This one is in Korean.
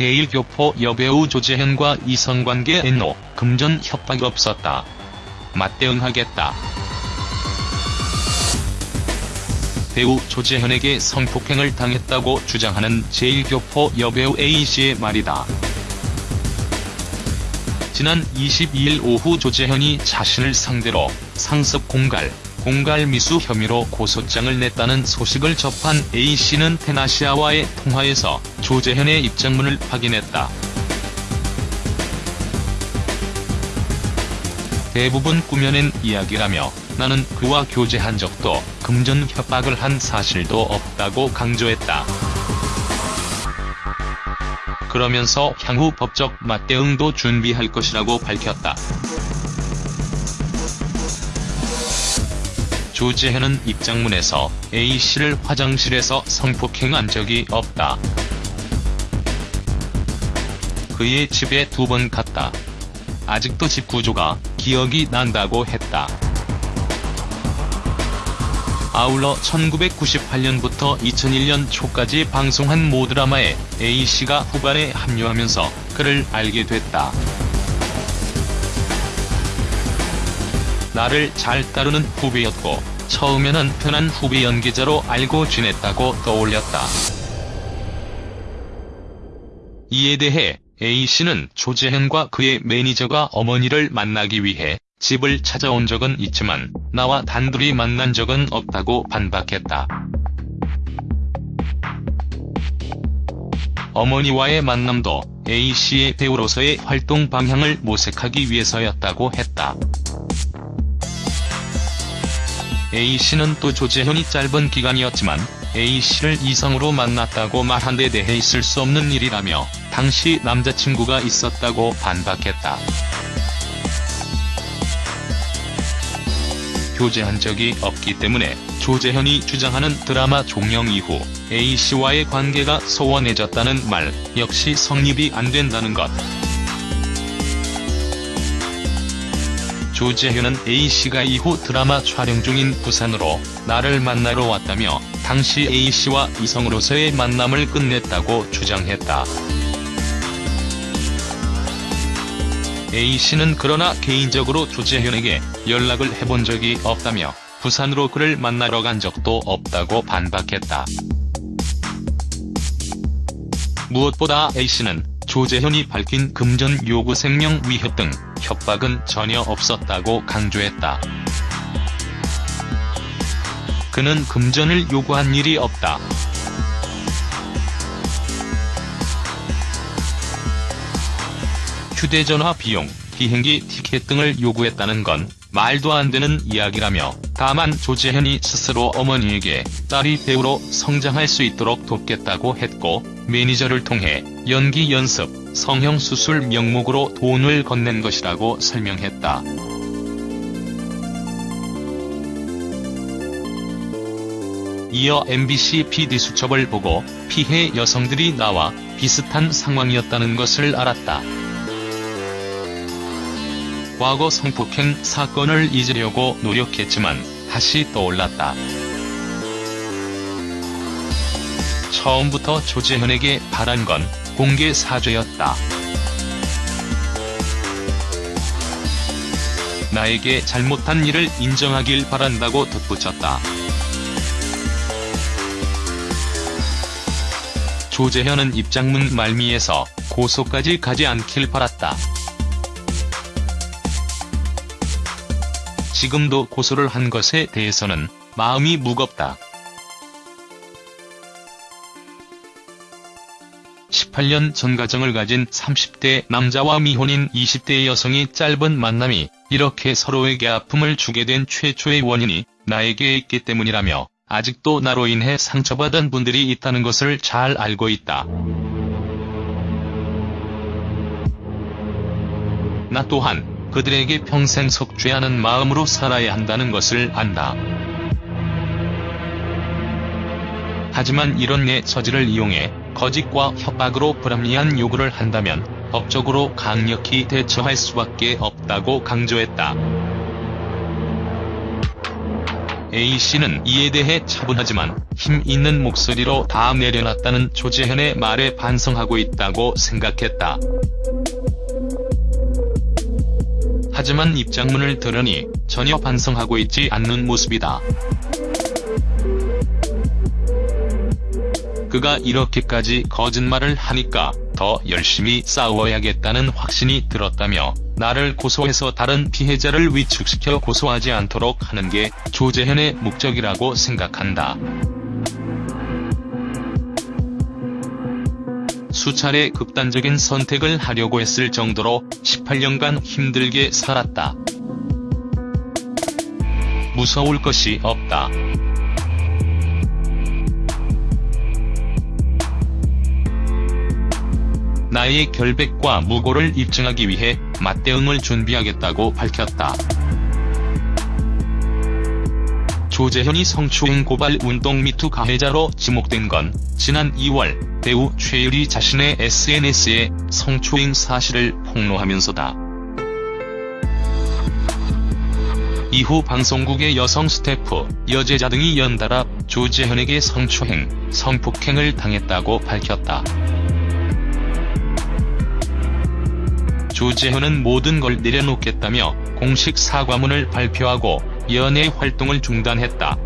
제1교포 여배우 조재현과 이성관계 엔노, 금전 협박 없었다. 맞대응하겠다. 배우 조재현에게 성폭행을 당했다고 주장하는 제1교포 여배우 A씨의 말이다. 지난 22일 오후 조재현이 자신을 상대로 상습 공갈, 공갈 미수 혐의로 고소장을 냈다는 소식을 접한 A씨는 테나시아와의 통화에서 조재현의 입장문을 확인했다. 대부분 꾸며낸 이야기라며 나는 그와 교제한 적도 금전 협박을 한 사실도 없다고 강조했다. 그러면서 향후 법적 맞대응도 준비할 것이라고 밝혔다. 조재현은 입장문에서 A씨를 화장실에서 성폭행한 적이 없다. 그의 집에 두 번 갔다. 아직도 집 구조가 기억이 난다고 했다. 아울러 1998년부터 2001년 초까지 방송한 모드라마에 A씨가 후반에 합류하면서 그를 알게 됐다. 나를 잘 따르는 후배였고 처음에는 편한 후배 연기자로 알고 지냈다고 떠올렸다. 이에 대해 A씨는 조재현과 그의 매니저가 어머니를 만나기 위해 집을 찾아온 적은 있지만 나와 단둘이 만난 적은 없다고 반박했다. 어머니와의 만남도 A씨의 배우로서의 활동 방향을 모색하기 위해서였다고 했다. A씨는 또 조재현이 짧은 기간이었지만 A씨를 이성으로 만났다고 말한 데 대해 있을 수 없는 일이라며 당시 남자친구가 있었다고 반박했다. 교제한 적이 없기 때문에 조재현이 주장하는 드라마 종영 이후 A씨와의 관계가 소원해졌다는 말 역시 성립이 안 된다는 것. 조재현은 A씨가 이후 드라마 촬영 중인 부산으로 나를 만나러 왔다며 당시 A씨와 이성으로서의 만남을 끝냈다고 주장했다. A씨는 그러나 개인적으로 조재현에게 연락을 해본 적이 없다며 부산으로 그를 만나러 간 적도 없다고 반박했다. 무엇보다 A씨는 조재현이 밝힌 금전 요구 생명 위협 등 협박은 전혀 없었다고 강조했다. 그는 금전을 요구한 일이 없다. 휴대전화 비용, 비행기 티켓 등을 요구했다는 건 말도 안 되는 이야기라며 다만 조재현이 스스로 어머니에게 딸이 배우로 성장할 수 있도록 돕겠다고 했고 매니저를 통해 연기 연습, 성형수술 명목으로 돈을 건넨 것이라고 설명했다. 이어 MBC PD수첩을 보고 피해 여성들이 나와 비슷한 상황이었다는 것을 알았다. 과거 성폭행 사건을 잊으려고 노력했지만 다시 떠올랐다. 처음부터 조재현에게 바란 건 공개 사죄였다. 나에게 잘못한 일을 인정하길 바란다고 덧붙였다. 조재현은 입장문 말미에서 고소까지 가지 않길 바랐다. 지금도 고소를 한 것에 대해서는 마음이 무겁다. 18년 전 가정을 가진 30대 남자와 미혼인 20대 여성이 짧은 만남이 이렇게 서로에게 아픔을 주게 된 최초의 원인이 나에게 있기 때문이라며 아직도 나로 인해 상처받은 분들이 있다는 것을 잘 알고 있다. 나 또한 그들에게 평생 속죄하는 마음으로 살아야 한다는 것을 안다. 하지만 이런 내 처지를 이용해 거짓과 협박으로 불합리한 요구를 한다면 법적으로 강력히 대처할 수밖에 없다고 강조했다. A씨는 이에 대해 차분하지만 힘 있는 목소리로 다 내려놨다는 조재현의 말에 반성하고 있다고 생각했다. 하지만 입장문을 들으니 전혀 반성하고 있지 않는 모습이다. 그가 이렇게까지 거짓말을 하니까 더 열심히 싸워야겠다는 확신이 들었다며 나를 고소해서 다른 피해자를 위축시켜 고소하지 않도록 하는 게 조재현의 목적이라고 생각한다. 수차례 극단적인 선택을 하려고 했을 정도로 18년간 힘들게 살았다. 무서울 것이 없다. 나의 결백과 무고를 입증하기 위해 맞대응을 준비하겠다고 밝혔다. 조재현이 성추행 고발 운동 미투 가해자로 지목된 건 지난 2월 배우 최유리 자신의 SNS에 성추행 사실을 폭로하면서다. 이후 방송국의 여성 스태프, 여제자 등이 연달아 조재현에게 성추행, 성폭행을 당했다고 밝혔다. 조재현은 모든 걸 내려놓겠다며 공식 사과문을 발표하고 연예 활동을 중단했다.